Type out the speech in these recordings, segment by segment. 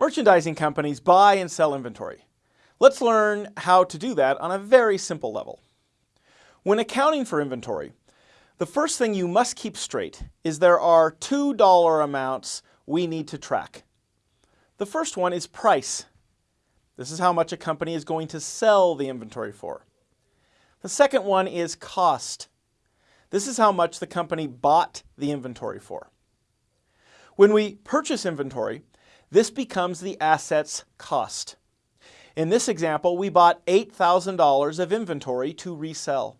Merchandising companies buy and sell inventory. Let's learn how to do that on a very simple level. When accounting for inventory, the first thing you must keep straight is there are two dollar amounts we need to track. The first one is price. This is how much a company is going to sell the inventory for. The second one is cost. This is how much the company bought the inventory for. When we purchase inventory, this becomes the asset's cost. In this example, we bought $8,000 of inventory to resell.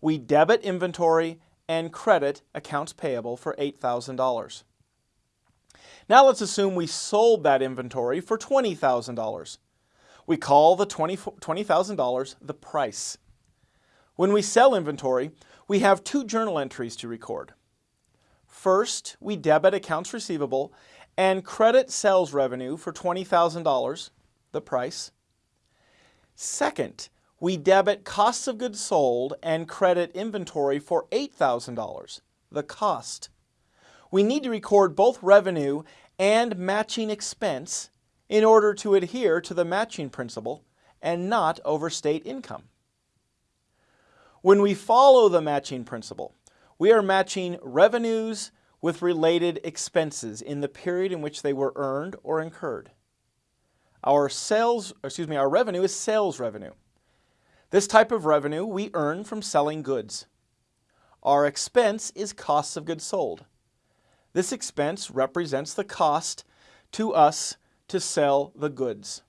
We debit inventory and credit accounts payable for $8,000. Now let's assume we sold that inventory for $20,000. We call the $20,000 the price. When we sell inventory, we have two journal entries to record. First, we debit accounts receivable and credit sales revenue for $20,000, the price. Second, we debit costs of goods sold and credit inventory for $8,000, the cost. We need to record both revenue and matching expense in order to adhere to the matching principle and not overstate income. When we follow the matching principle, we are matching revenues with related expenses in the period in which they were earned or incurred. Our sales, excuse me, our revenue is sales revenue. This type of revenue we earn from selling goods. Our expense is costs of goods sold. This expense represents the cost to us to sell the goods.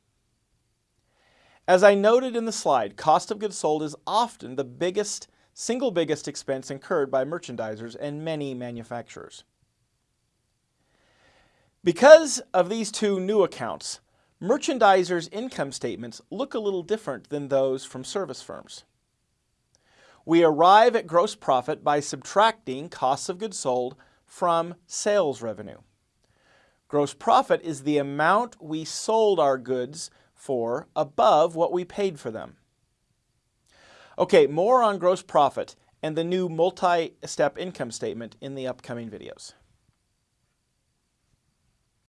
As I noted in the slide, cost of goods sold is often the biggest single biggest expense incurred by merchandisers and many manufacturers. Because of these two new accounts, merchandisers' income statements look a little different than those from service firms. We arrive at gross profit by subtracting costs of goods sold from sales revenue. Gross profit is the amount we sold our goods for above what we paid for them. Okay, more on gross profit and the new multi-step income statement in the upcoming videos.